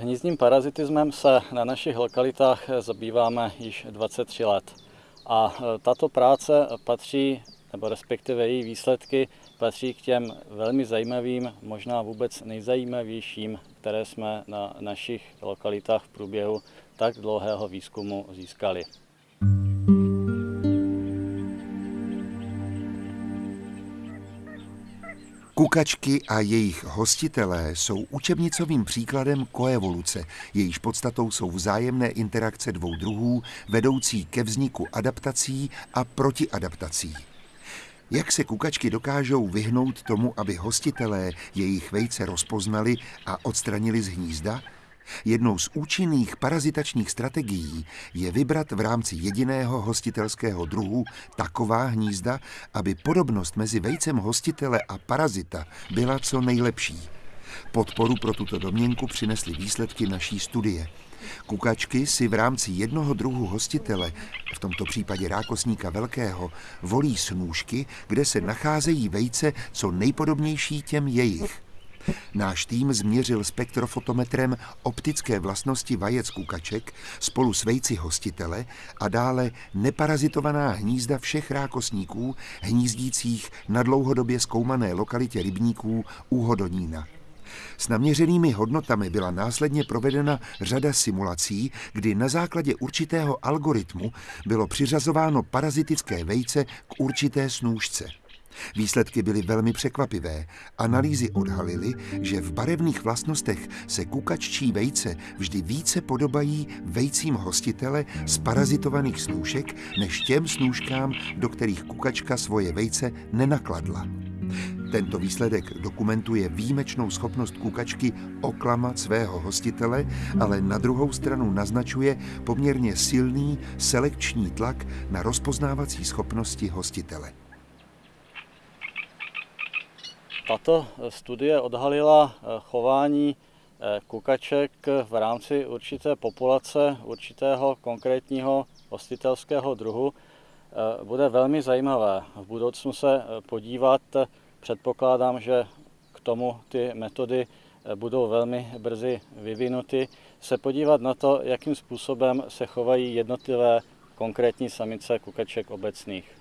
Hnízdním parazitismem se na našich lokalitách zabýváme již 23 let. A e, tato práce patří, nebo respektive její výsledky, patří k těm velmi zajímavým, možná vůbec nejzajímavějším, které jsme na našich lokalitách v průběhu tak dlouhého výzkumu získali. Kukačky a jejich hostitelé jsou učebnicovým příkladem koevoluce, jejíž podstatou jsou vzájemné interakce dvou druhů, vedoucí ke vzniku adaptací a protiadaptací. Jak se kukačky dokážou vyhnout tomu, aby hostitelé jejich vejce rozpoznali a odstranili z hnízda? Jednou z účinných parazitačních strategií je vybrat v rámci jediného hostitelského druhu taková hnízda, aby podobnost mezi vejcem hostitele a parazita byla co nejlepší. Podporu pro tuto domněnku přinesly výsledky naší studie. Kukačky si v rámci jednoho druhu hostitele, v tomto případě rákosníka velkého, volí snůžky, kde se nacházejí vejce co nejpodobnější těm jejich. Náš tým změřil spektrofotometrem optické vlastnosti vajec kukaček spolu s vejci hostitele a dále neparazitovaná hnízda všech rákosníků hnízdících na dlouhodobě zkoumané lokalitě rybníků u Hodonína. S naměřenými hodnotami byla následně provedena řada simulací, kdy na základě určitého algoritmu bylo přiřazováno parazitické vejce k určité snůžce. Výsledky byly velmi překvapivé. Analýzy odhalily, že v barevných vlastnostech se kukaččí vejce vždy více podobají vejcím hostitele z parazitovaných snůšek než těm snůškám, do kterých kukačka svoje vejce nenakladla. Tento výsledek dokumentuje výjimečnou schopnost kukačky oklamat svého hostitele, ale na druhou stranu naznačuje poměrně silný selekční tlak na rozpoznávací schopnosti hostitele. Tato studie odhalila eh, chování eh, kukaček v rámci určité populace, určitého konkrétního hostitelského druhu. Eh, bude velmi zajímavé v budoucnu se podívat, předpokládám, že k tomu ty metody budou velmi brzy vyvinuty, se podívat na to, jakým způsobem se chovají jednotlivé konkrétní samice kukaček obecných.